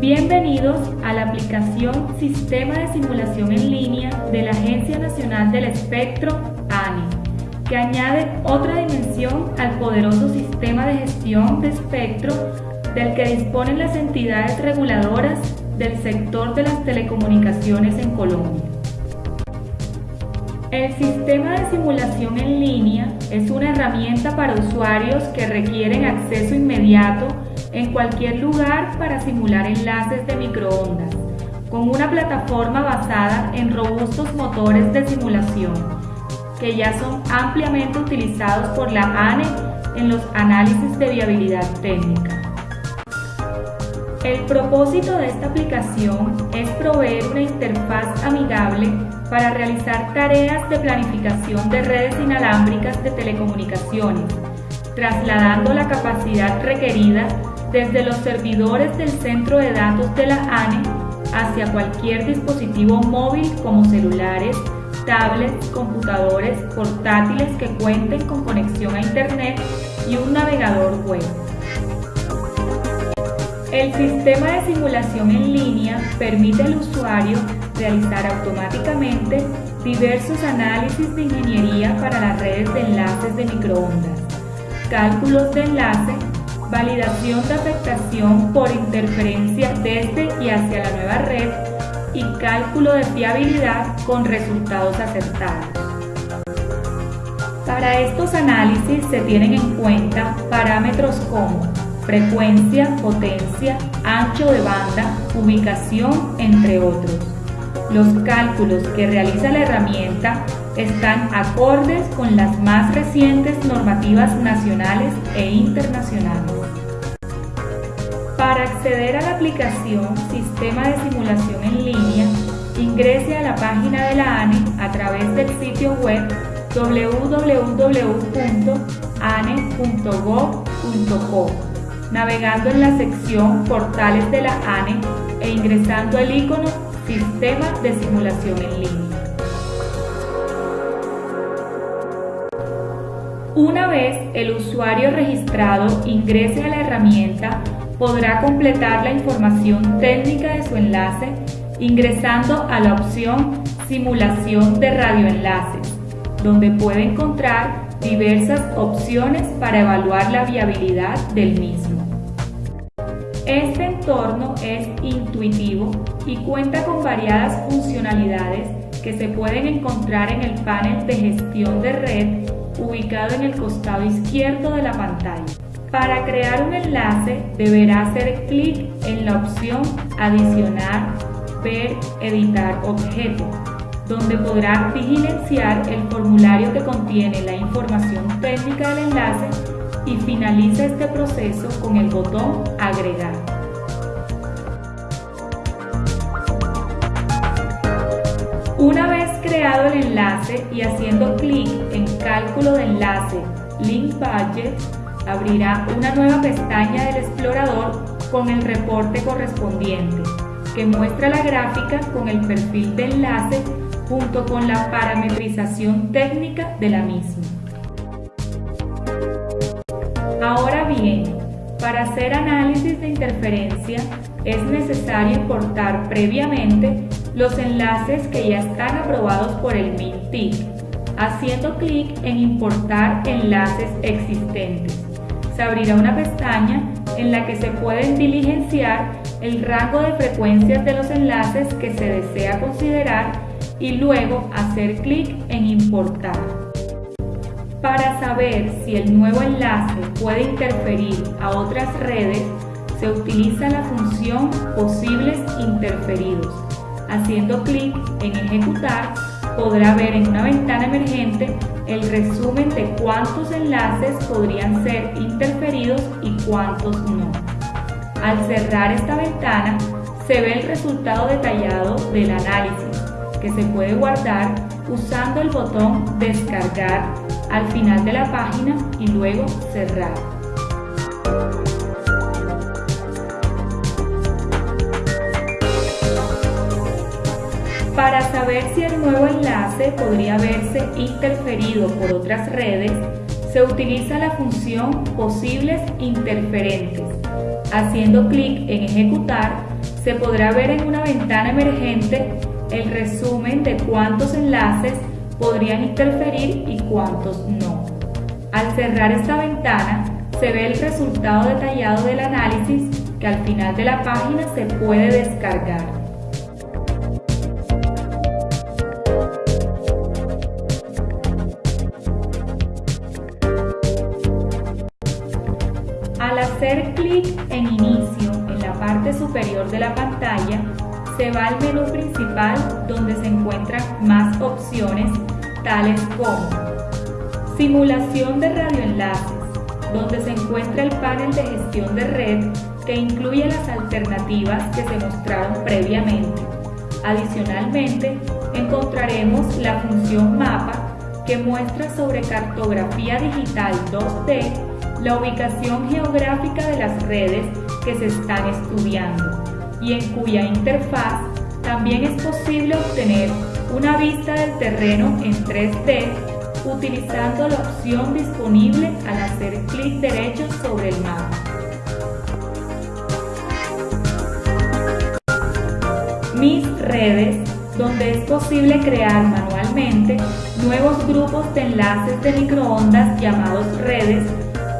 Bienvenidos a la aplicación Sistema de Simulación en Línea de la Agencia Nacional del Espectro, ANI, que añade otra dimensión al poderoso sistema de gestión de espectro del que disponen las entidades reguladoras del sector de las telecomunicaciones en Colombia. El sistema de simulación en línea es una herramienta para usuarios que requieren acceso inmediato en cualquier lugar para simular enlaces de microondas, con una plataforma basada en robustos motores de simulación, que ya son ampliamente utilizados por la ANE en los análisis de viabilidad técnica. El propósito de esta aplicación es proveer una interfaz amigable para realizar tareas de planificación de redes inalámbricas de telecomunicaciones, trasladando la capacidad requerida desde los servidores del centro de datos de la ANE hacia cualquier dispositivo móvil como celulares, tablets, computadores, portátiles que cuenten con conexión a Internet y un navegador web. El sistema de simulación en línea permite al usuario realizar automáticamente diversos análisis de ingeniería para las redes de enlaces de microondas, cálculos de enlace validación de afectación por interferencia desde y hacia la nueva red y cálculo de fiabilidad con resultados acertados. Para estos análisis se tienen en cuenta parámetros como frecuencia, potencia, ancho de banda, ubicación, entre otros. Los cálculos que realiza la herramienta están acordes con las más recientes normativas nacionales e internacionales. Para acceder a la aplicación Sistema de Simulación en Línea, ingrese a la página de la ANE a través del sitio web www.ane.gov.co, navegando en la sección Portales de la ANE e ingresando el icono Sistema de Simulación en Línea. Una vez el usuario registrado ingrese a la herramienta, podrá completar la información técnica de su enlace ingresando a la opción Simulación de radioenlaces, donde puede encontrar diversas opciones para evaluar la viabilidad del mismo. Este entorno es intuitivo y cuenta con variadas funcionalidades que se pueden encontrar en el panel de gestión de red ubicado en el costado izquierdo de la pantalla. Para crear un enlace deberá hacer clic en la opción Adicionar, Ver, Editar objeto, donde podrá diligenciar el formulario que contiene la información técnica del enlace y finaliza este proceso con el botón Agregar. Una vez creado el enlace y haciendo clic en Cálculo de enlace, Link Budget, abrirá una nueva pestaña del explorador con el reporte correspondiente, que muestra la gráfica con el perfil de enlace junto con la parametrización técnica de la misma. Ahora bien, para hacer análisis de interferencia es necesario importar previamente los enlaces que ya están aprobados por el MINTIC, haciendo clic en Importar enlaces existentes se abrirá una pestaña en la que se pueden diligenciar el rango de frecuencias de los enlaces que se desea considerar y luego hacer clic en importar. Para saber si el nuevo enlace puede interferir a otras redes, se utiliza la función posibles interferidos. Haciendo clic en ejecutar, podrá ver en una ventana emergente el resumen de cuántos enlaces podrían ser interferidos y cuántos no. Al cerrar esta ventana, se ve el resultado detallado del análisis, que se puede guardar usando el botón Descargar al final de la página y luego Cerrar. Para saber si el nuevo enlace podría verse interferido por otras redes, se utiliza la función Posibles interferentes. Haciendo clic en Ejecutar, se podrá ver en una ventana emergente el resumen de cuántos enlaces podrían interferir y cuántos no. Al cerrar esta ventana, se ve el resultado detallado del análisis que al final de la página se puede descargar. Hacer clic en Inicio en la parte superior de la pantalla, se va al menú principal donde se encuentran más opciones tales como Simulación de radioenlaces, donde se encuentra el panel de gestión de red que incluye las alternativas que se mostraron previamente. Adicionalmente, encontraremos la función mapa que muestra sobre cartografía digital 2D la ubicación geográfica de las redes que se están estudiando y en cuya interfaz también es posible obtener una vista del terreno en 3D utilizando la opción disponible al hacer clic derecho sobre el mapa. Mis redes, donde es posible crear manualmente nuevos grupos de enlaces de microondas llamados redes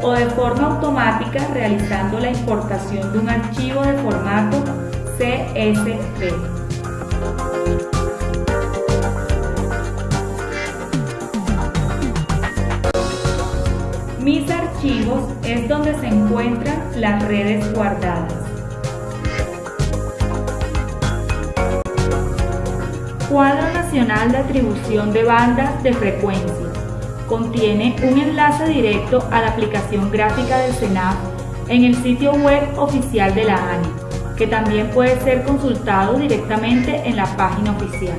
o de forma automática realizando la importación de un archivo de formato CSV. Mis archivos es donde se encuentran las redes guardadas. Cuadro Nacional de Atribución de Bandas de Frecuencias. Contiene un enlace directo a la aplicación gráfica del SENAF en el sitio web oficial de la ANI, que también puede ser consultado directamente en la página oficial.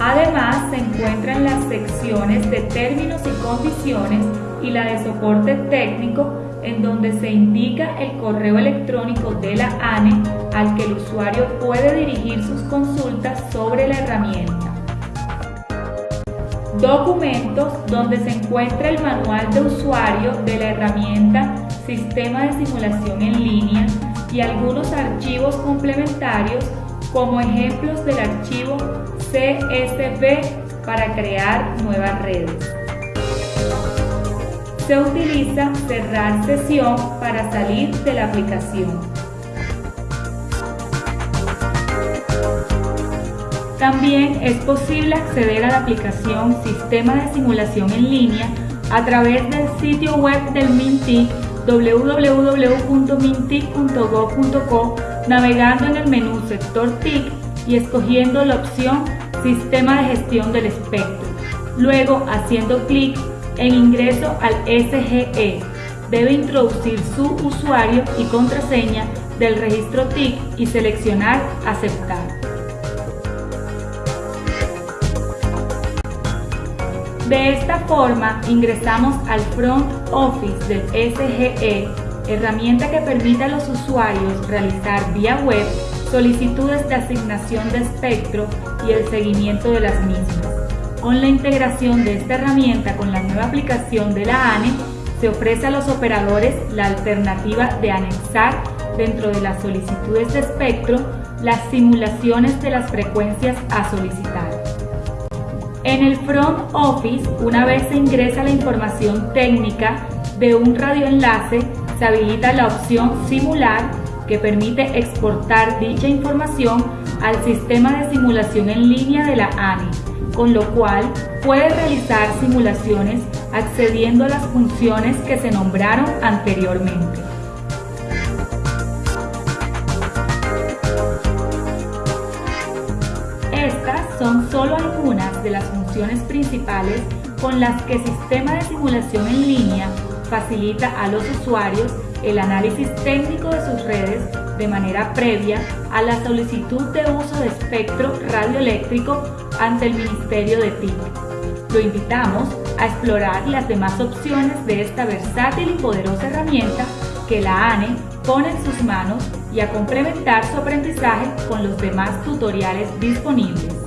Además, se encuentran las secciones de términos y condiciones y la de soporte técnico en donde se indica el correo electrónico de la ANE al que el usuario puede dirigir sus consultas sobre la herramienta. Documentos donde se encuentra el manual de usuario de la herramienta Sistema de Simulación en Línea y algunos archivos complementarios como ejemplos del archivo CSV para crear nuevas redes. Se utiliza cerrar sesión para salir de la aplicación. También es posible acceder a la aplicación Sistema de Simulación en Línea a través del sitio web del MINTIC www.mintic.gov.co navegando en el menú Sector TIC y escogiendo la opción Sistema de Gestión del Espectro. Luego, haciendo clic en ingreso al SGE, debe introducir su usuario y contraseña del registro TIC y seleccionar Aceptar. De esta forma ingresamos al Front Office del SGE, herramienta que permite a los usuarios realizar vía web solicitudes de asignación de espectro y el seguimiento de las mismas. Con la integración de esta herramienta con la nueva aplicación de la ANE, se ofrece a los operadores la alternativa de anexar dentro de las solicitudes de espectro las simulaciones de las frecuencias a solicitar. En el Front Office, una vez se ingresa la información técnica de un radioenlace, se habilita la opción Simular que permite exportar dicha información al sistema de simulación en línea de la ANI, con lo cual puede realizar simulaciones accediendo a las funciones que se nombraron anteriormente. Son solo algunas de las funciones principales con las que sistema de simulación en línea facilita a los usuarios el análisis técnico de sus redes de manera previa a la solicitud de uso de espectro radioeléctrico ante el Ministerio de TIC. Lo invitamos a explorar las demás opciones de esta versátil y poderosa herramienta que la ANE pone en sus manos y a complementar su aprendizaje con los demás tutoriales disponibles.